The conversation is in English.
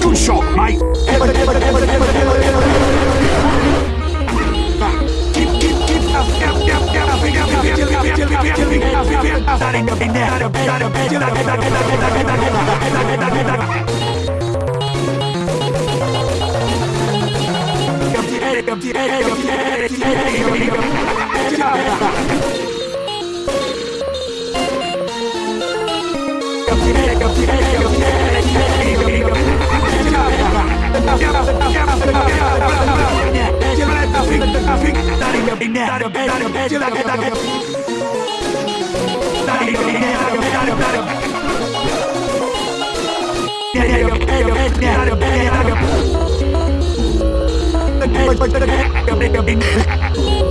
Good shot, mate. Keep, keep, keep, Yeah. Oh, oh, oh,